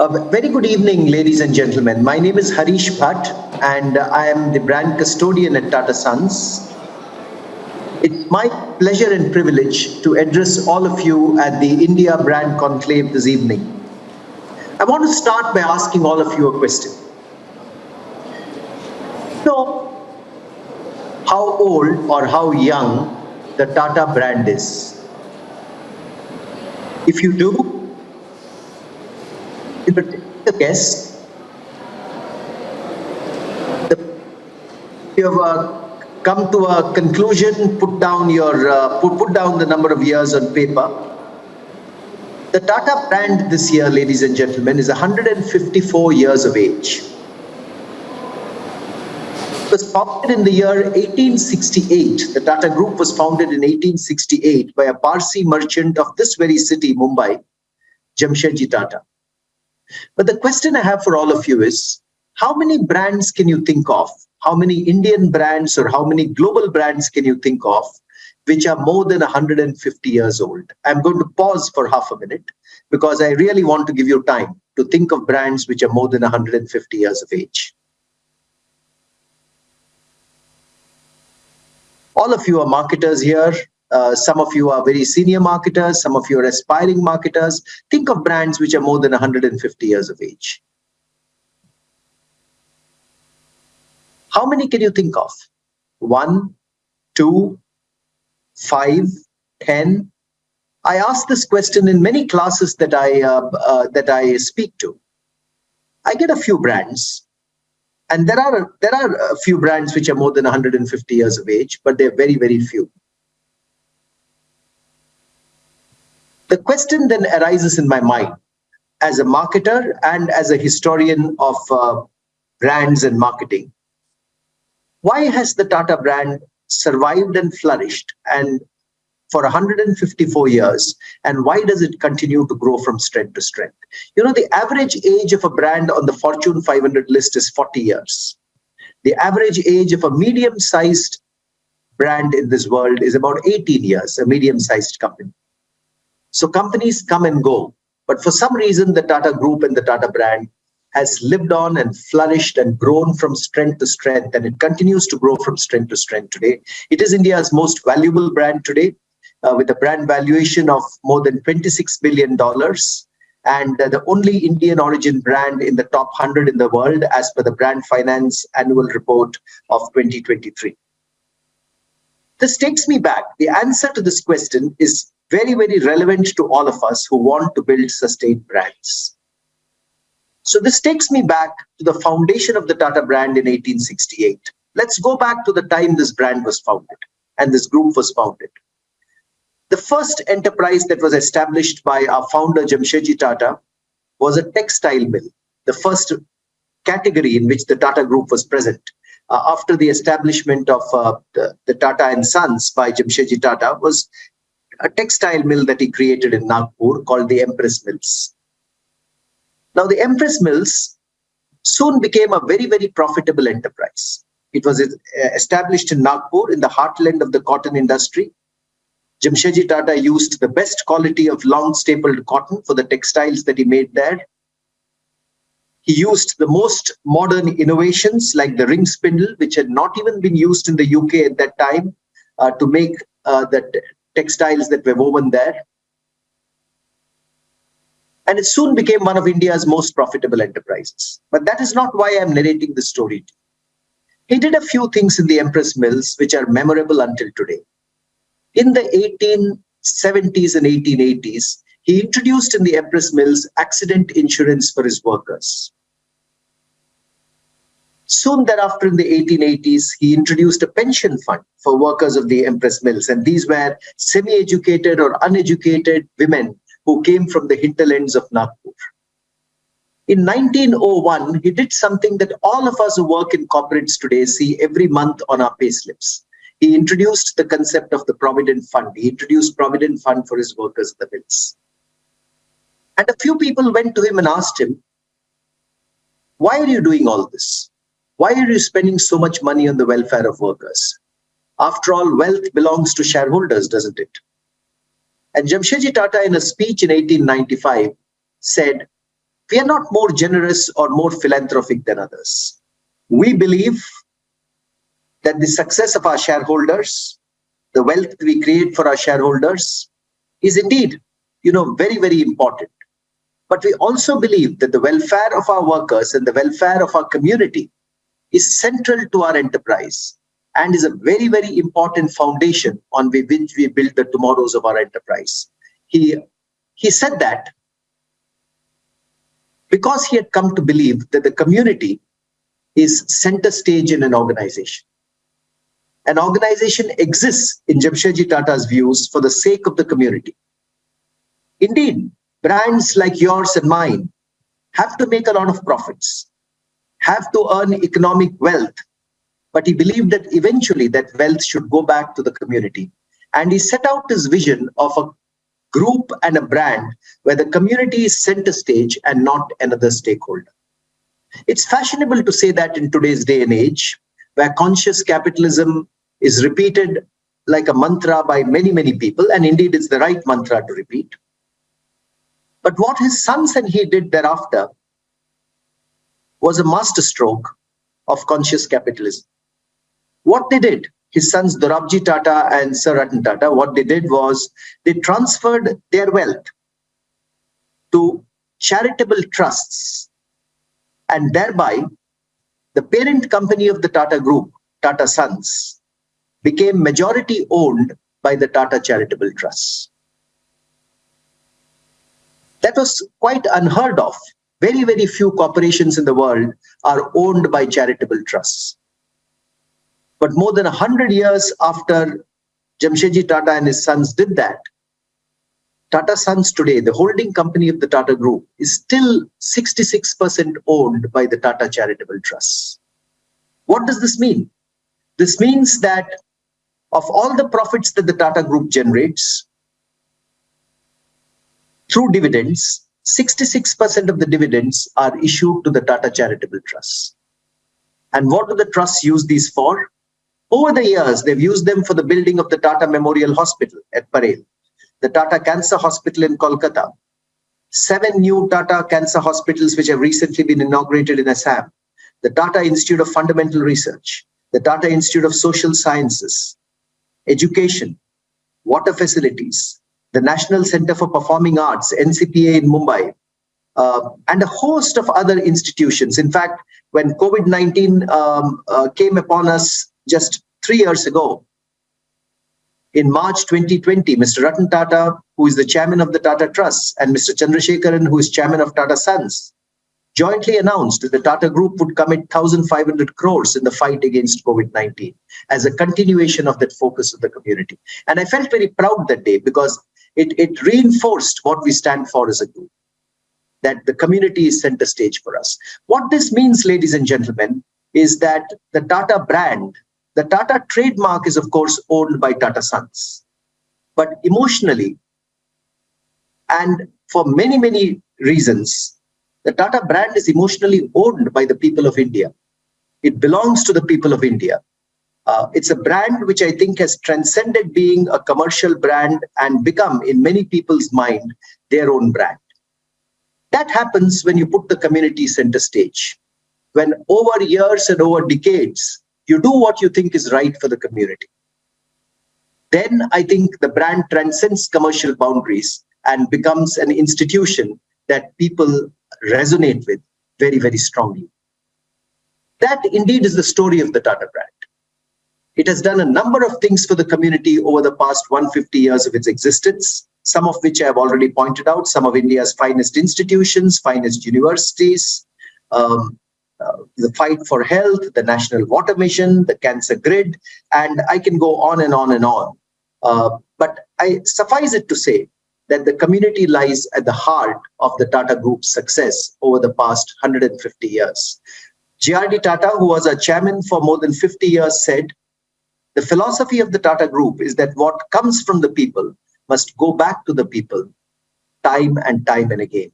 A very good evening, ladies and gentlemen. My name is Harish Bhatt, and I am the brand custodian at Tata Sons. It's my pleasure and privilege to address all of you at the India Brand Conclave this evening. I want to start by asking all of you a question. So, how old or how young the Tata brand is? If you do, take. You have uh, come to a conclusion, put down your uh, put, put down the number of years on paper. The Tata brand this year, ladies and gentlemen, is 154 years of age. It was founded in the year 1868. The Tata Group was founded in 1868 by a Parsi merchant of this very city, Mumbai, Jamshedji Tata. But the question I have for all of you is, how many brands can you think of? How many Indian brands or how many global brands can you think of which are more than 150 years old? I'm going to pause for half a minute because I really want to give you time to think of brands which are more than 150 years of age. all of you are marketers here. Uh, some of you are very senior marketers. Some of you are aspiring marketers. Think of brands which are more than 150 years of age. How many can you think of? One, two, five, ten. I ask this question in many classes that I uh, uh, that I speak to. I get a few brands, and there are there are a few brands which are more than 150 years of age, but they're very, very few. The question then arises in my mind. As a marketer and as a historian of uh, brands and marketing. Why has the Tata brand survived and flourished and for 154 years? And why does it continue to grow from strength to strength? You know the average age of a brand on the fortune 500 list is 40 years. The average age of a medium sized brand in this world is about 18 years a medium sized company so companies come and go but for some reason the tata group and the tata brand has lived on and flourished and grown from strength to strength and it continues to grow from strength to strength today it is india's most valuable brand today uh, with a brand valuation of more than $26 billion and uh, the only Indian origin brand in the top 100 in the world as per the Brand Finance annual report of 2023. This takes me back. The answer to this question is very, very relevant to all of us who want to build sustained brands. So this takes me back to the foundation of the Tata brand in 1868. Let's go back to the time this brand was founded and this group was founded. The first enterprise that was established by our founder, Jamshedji Tata, was a textile mill, the first category in which the Tata Group was present. Uh, after the establishment of uh, the, the, Tata and Sons by Jamshedji Tata was a textile mill that he created in Nagpur called the Empress Mills. Now the Empress Mills soon became a very, very profitable enterprise. It was uh, established in Nagpur in the heartland of the cotton industry Jamshedji Tata used the best quality of long stapled cotton for the textiles that he made there. He used the most modern innovations like the ring spindle, which had not even been used in the UK at that time, uh, to make uh, the textiles that were woven there. And it soon became one of India's most profitable enterprises. But that is not why I'm narrating the story. He did a few things in the Empress Mills which are memorable until today. In the 1870s and 1880s, he introduced in the Empress Mills accident insurance for his workers. Soon thereafter, in the 1880s, he introduced a pension fund for workers of the Empress Mills. And these were semi-educated or uneducated women who came from the hinterlands of Nagpur. In 1901, he did something that all of us who work in corporates today see every month on our payslips he introduced the concept of the Provident Fund. He introduced Provident Fund for his workers the mills. And a few people went to him and asked him, why are you doing all this? Why are you spending so much money on the welfare of workers? After all, wealth belongs to shareholders, doesn't it? And Jamshedji Tata, in a speech in 1895, said, we are not more generous or more philanthropic than others. We believe that the success of our shareholders, the wealth we create for our shareholders is indeed, you know, very, very important. But we also believe that the welfare of our workers and the welfare of our community is central to our enterprise and is a very, very important foundation on which we build the tomorrows of our enterprise. He, he said that because he had come to believe that the community is center stage in an organization. An organization exists in Jamshedji Tata's views for the sake of the community. Indeed, brands like yours and mine have to make a lot of profits, have to earn economic wealth, but he believed that eventually that wealth should go back to the community. And he set out his vision of a group and a brand where the community is center stage and not another stakeholder. It's fashionable to say that in today's day and age, where conscious capitalism is repeated like a mantra by many, many people, and indeed it's the right mantra to repeat. But what his sons and he did thereafter was a masterstroke of conscious capitalism. What they did his sons Dorabji Tata and Sir Ratan Tata, what they did was they transferred their wealth to charitable trusts and thereby the parent company of the Tata Group, Tata Sons, became majority owned by the Tata Charitable Trusts. That was quite unheard of. Very, very few corporations in the world are owned by charitable trusts. But more than 100 years after Jamshedji Tata and his sons did that, Tata Sons today, the holding company of the Tata Group, is still 66% owned by the Tata Charitable Trusts. What does this mean? This means that of all the profits that the Tata Group generates through dividends, 66% of the dividends are issued to the Tata Charitable Trusts. And what do the trusts use these for? Over the years, they've used them for the building of the Tata Memorial Hospital at Parel, the Tata Cancer Hospital in Kolkata, seven new Tata Cancer Hospitals which have recently been inaugurated in Assam, the Tata Institute of Fundamental Research, the Tata Institute of Social Sciences, education, water facilities, the National Center for Performing Arts, NCPA in Mumbai, uh, and a host of other institutions. In fact, when COVID-19 um, uh, came upon us just three years ago. In March 2020, Mr. Ratan Tata, who is the chairman of the Tata Trust, and Mr. Chandrasekaran, who is chairman of Tata Sons, jointly announced that the Tata Group would commit 1,500 crores in the fight against COVID-19 as a continuation of that focus of the community. And I felt very proud that day because it, it reinforced what we stand for as a group, that the community is center stage for us. What this means, ladies and gentlemen, is that the Tata brand the Tata trademark is, of course, owned by Tata Sons. But emotionally, and for many, many reasons, the Tata brand is emotionally owned by the people of India. It belongs to the people of India. Uh, it's a brand which I think has transcended being a commercial brand and become, in many people's mind, their own brand. That happens when you put the community center stage. When over years and over decades, you do what you think is right for the community. Then I think the brand transcends commercial boundaries and becomes an institution that people resonate with very, very strongly. That indeed is the story of the Tata brand. It has done a number of things for the community over the past 150 years of its existence, some of which I have already pointed out, some of India's finest institutions, finest universities, um, uh, the fight for health, the national water mission, the cancer grid, and I can go on and on and on. Uh, but I suffice it to say that the community lies at the heart of the Tata Group's success over the past 150 years. J.R.D. Tata, who was a chairman for more than 50 years, said, the philosophy of the Tata Group is that what comes from the people must go back to the people time and time and again.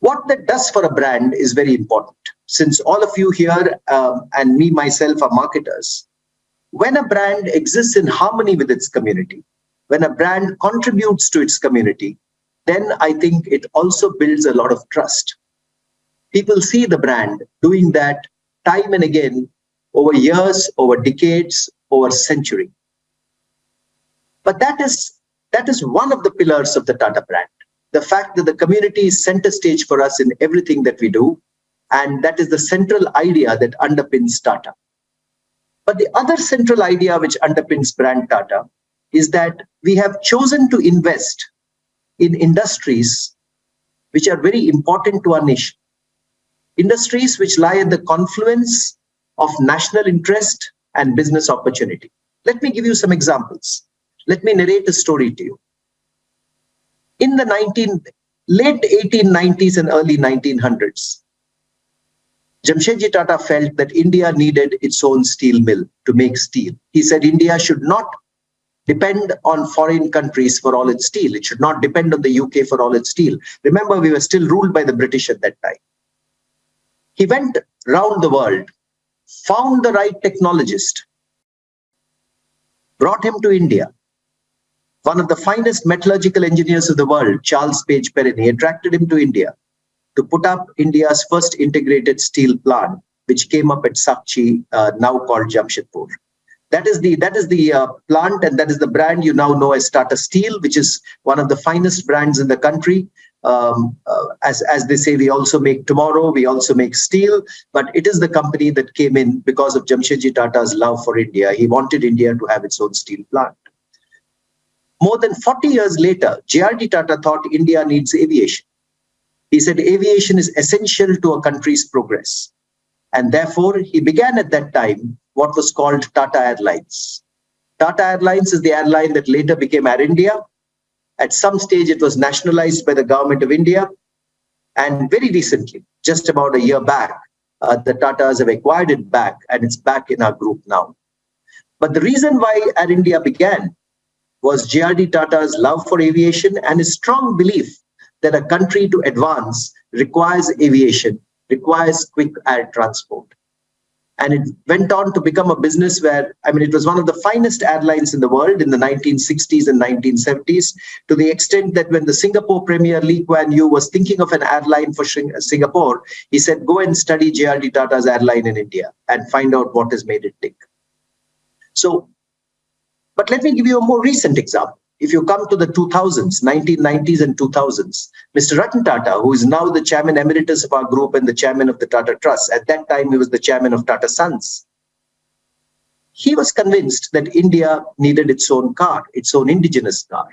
What that does for a brand is very important. Since all of you here um, and me myself are marketers, when a brand exists in harmony with its community, when a brand contributes to its community, then I think it also builds a lot of trust. People see the brand doing that time and again over years, over decades, over century. But that is that is one of the pillars of the Tata brand. The fact that the community is center stage for us in everything that we do. And that is the central idea that underpins Tata. But the other central idea which underpins brand Tata is that we have chosen to invest in industries which are very important to our nation. Industries which lie at the confluence of national interest and business opportunity. Let me give you some examples. Let me narrate a story to you. In the 19, late 1890s and early 1900s, Jamshedji Tata felt that India needed its own steel mill to make steel. He said India should not depend on foreign countries for all its steel. It should not depend on the UK for all its steel. Remember, we were still ruled by the British at that time. He went round the world, found the right technologist, brought him to India. One of the finest metallurgical engineers of the world, Charles Page Perin, attracted him to India to put up India's first integrated steel plant, which came up at Sakchi, uh, now called Jamshedpur. That is the that is the uh, plant and that is the brand you now know as Tata Steel, which is one of the finest brands in the country. Um, uh, as as they say, we also make tomorrow. We also make steel, but it is the company that came in because of Jamshedji Tata's love for India. He wanted India to have its own steel plant. More than 40 years later, JRD Tata thought India needs aviation. He said aviation is essential to a country's progress. And therefore, he began at that time what was called Tata Airlines. Tata Airlines is the airline that later became Air India. At some stage, it was nationalized by the government of India. And very recently, just about a year back, uh, the Tatas have acquired it back and it's back in our group now. But the reason why Air India began was JRD Tata's love for aviation and his strong belief that a country to advance requires aviation, requires quick air transport. And it went on to become a business where, I mean, it was one of the finest airlines in the world in the 1960s and 1970s, to the extent that when the Singapore Premier Lee Kuan Yew was thinking of an airline for Singapore, he said, go and study JRD Tata's airline in India and find out what has made it tick. So, but let me give you a more recent example if you come to the 2000s, 1990s and 2000s, Mr. Ratan Tata, who is now the chairman emeritus of our group and the chairman of the Tata Trust, at that time he was the chairman of Tata Sons, he was convinced that India needed its own car, its own indigenous car.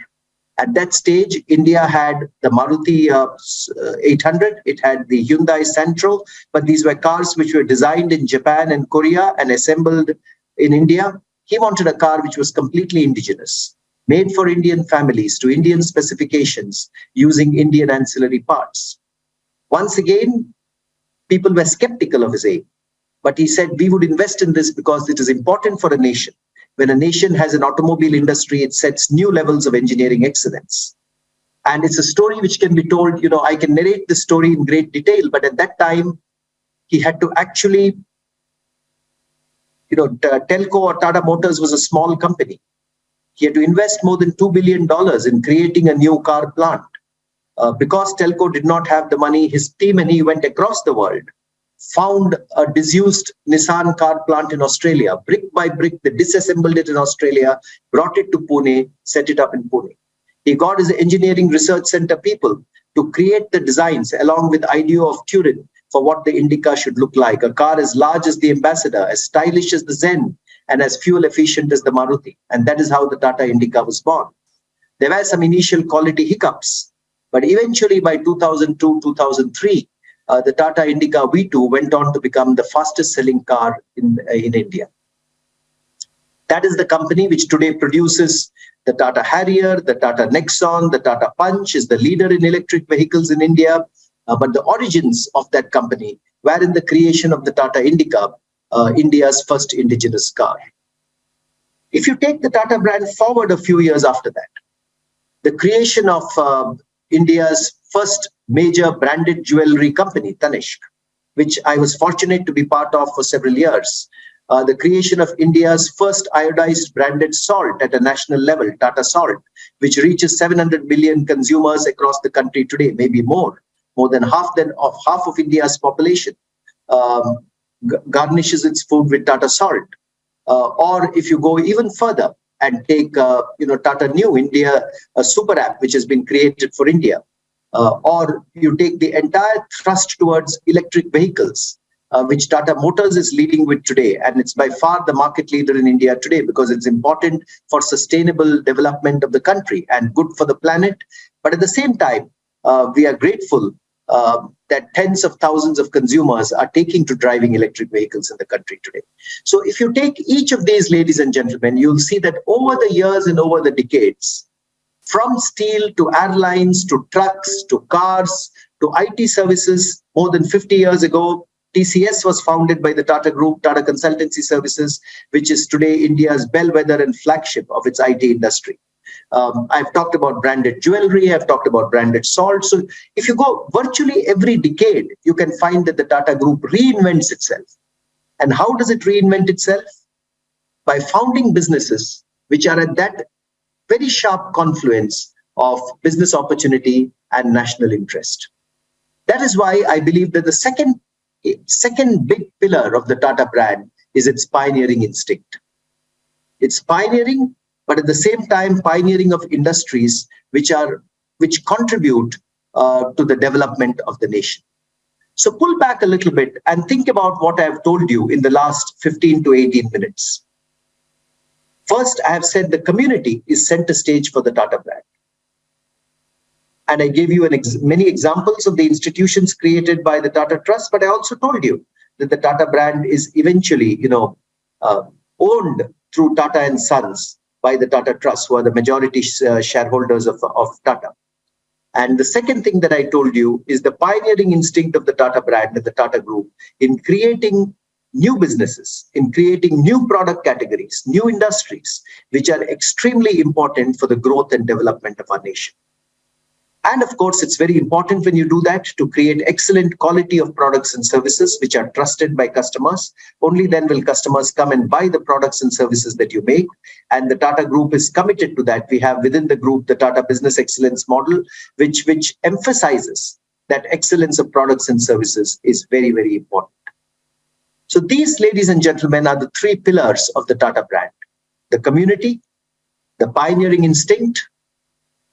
At that stage, India had the Maruti uh, 800, it had the Hyundai Santro, but these were cars which were designed in Japan and Korea and assembled in India. He wanted a car which was completely indigenous made for Indian families to Indian specifications using Indian ancillary parts. Once again, people were skeptical of his aim, but he said we would invest in this because it is important for a nation. When a nation has an automobile industry, it sets new levels of engineering excellence. And it's a story which can be told, you know, I can narrate the story in great detail, but at that time, he had to actually, you know, Telco or Tata Motors was a small company. He had to invest more than $2 billion in creating a new car plant. Uh, because Telco did not have the money, his team and he went across the world, found a disused Nissan car plant in Australia. Brick by brick, they disassembled it in Australia, brought it to Pune, set it up in Pune. He got his engineering research center people to create the designs along with I.DE.A of Turin for what the Indica should look like. A car as large as the Ambassador, as stylish as the Zen, and as fuel efficient as the Maruti. And that is how the Tata Indica was born. There were some initial quality hiccups, but eventually by 2002, 2003, uh, the Tata Indica V2 went on to become the fastest selling car in, uh, in India. That is the company which today produces the Tata Harrier, the Tata Nexon, the Tata Punch is the leader in electric vehicles in India. Uh, but the origins of that company were in the creation of the Tata Indica, uh, India's first indigenous car. If you take the Tata brand forward a few years after that, the creation of uh, India's first major branded jewelry company, Tanishq, which I was fortunate to be part of for several years, uh, the creation of India's first iodized branded salt at a national level, Tata Salt, which reaches 700 million consumers across the country today, maybe more, more than half than of half of India's population, um, garnishes its food with Tata Salt. Uh, or if you go even further and take, uh, you know, Tata Neu India, a super app which has been created for India, uh, or you take the entire thrust towards electric vehicles, uh, which Tata Motors is leading with today. And it's by far the market leader in India today because it's important for sustainable development of the country and good for the planet. But at the same time, uh, we are grateful uh, that tens of thousands of consumers are taking to driving electric vehicles in the country today. So if you take each of these, ladies and gentlemen, you'll see that over the years and over the decades, from steel to airlines to trucks to cars to IT services, more than 50 years ago, TCS was founded by the Tata Group, Tata Consultancy Services, which is today India's bellwether and flagship of its IT industry. Um, I've talked about branded jewelry, I've talked about branded salt. So if you go virtually every decade, you can find that the Tata Group reinvents itself. And how does it reinvent itself? By founding businesses which are at that very sharp confluence of business opportunity and national interest. That is why I believe that the second second big pillar of the Tata brand is its pioneering instinct. It's pioneering, but at the same time, pioneering of industries which are which contribute uh, to the development of the nation. So pull back a little bit and think about what I have told you in the last 15 to 18 minutes. First, I have said the community is center stage for the Tata brand. And I gave you ex many examples of the institutions created by the Tata Trust, but I also told you that the Tata brand is eventually, you know, uh, owned through Tata and Sons by the Tata Trust, who are the majority uh, shareholders of, of Tata. And the second thing that I told you is the pioneering instinct of the Tata brand and the Tata Group in creating new businesses, in creating new product categories, new industries, which are extremely important for the growth and development of our nation. And of course, it's very important when you do that to create excellent quality of products and services which are trusted by customers. Only then will customers come and buy the products and services that you make. And the Tata Group is committed to that. We have within the group the Tata Business Excellence model, which, which emphasizes that excellence of products and services is very, very important. So these, ladies and gentlemen, are the three pillars of the Tata brand. The community, the pioneering instinct,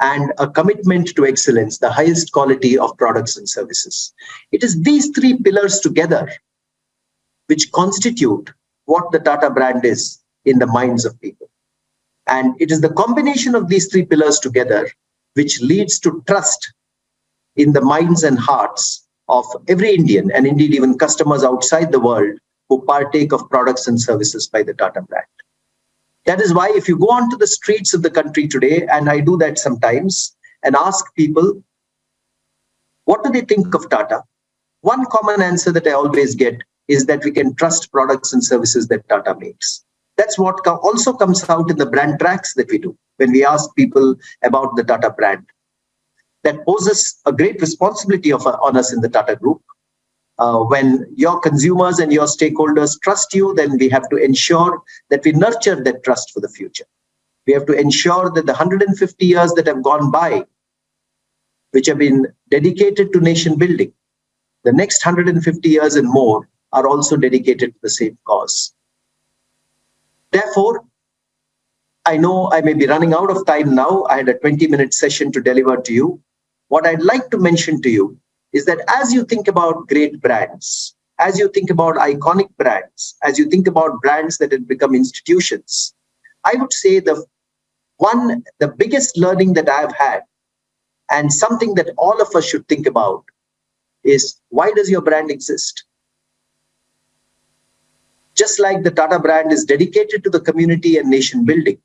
and a commitment to excellence, the highest quality of products and services. It is these three pillars together which constitute what the Tata brand is in the minds of people. And it is the combination of these three pillars together which leads to trust in the minds and hearts of every Indian and indeed even customers outside the world who partake of products and services by the Tata brand. That is why if you go onto the streets of the country today, and I do that sometimes, and ask people, what do they think of Tata? One common answer that I always get is that we can trust products and services that Tata makes. That's what also comes out in the brand tracks that we do when we ask people about the Tata brand. That poses a great responsibility of, on us in the Tata group uh, when your consumers and your stakeholders trust you, then we have to ensure that we nurture that trust for the future. We have to ensure that the 150 years that have gone by, which have been dedicated to nation building, the next 150 years and more are also dedicated to the same cause. Therefore, I know I may be running out of time now. I had a 20 minute session to deliver to you. What I'd like to mention to you is that as you think about great brands, as you think about iconic brands, as you think about brands that have become institutions, I would say the one, the biggest learning that I've had and something that all of us should think about is why does your brand exist? Just like the Tata brand is dedicated to the community and nation building,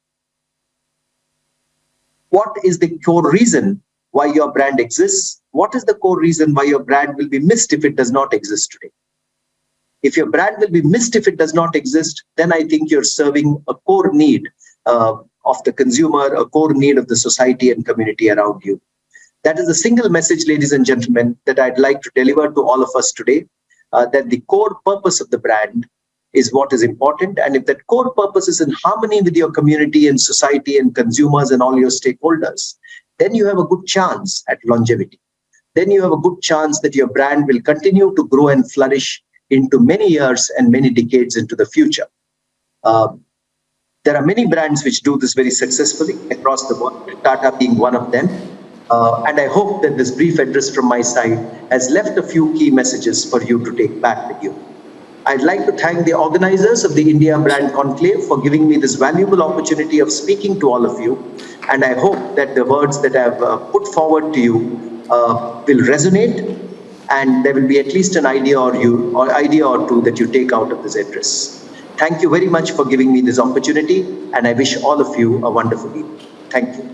what is the core reason why your brand exists? What is the core reason why your brand will be missed if it does not exist today? If your brand will be missed if it does not exist, then I think you're serving a core need uh, of the consumer, a core need of the society and community around you. That is the single message, ladies and gentlemen, that I'd like to deliver to all of us today, uh, that the core purpose of the brand is what is important. And if that core purpose is in harmony with your community and society and consumers and all your stakeholders, then you have a good chance at longevity. Then you have a good chance that your brand will continue to grow and flourish into many years and many decades into the future. Um, there are many brands which do this very successfully across the world, Tata being one of them. Uh, and I hope that this brief address from my side has left a few key messages for you to take back with you. I'd like to thank the organizers of the India Brand Conclave for giving me this valuable opportunity of speaking to all of you. And I hope that the words that I've uh, put forward to you uh, will resonate and there will be at least an idea or you or idea or two that you take out of this address. Thank you very much for giving me this opportunity and I wish all of you a wonderful evening. Thank you.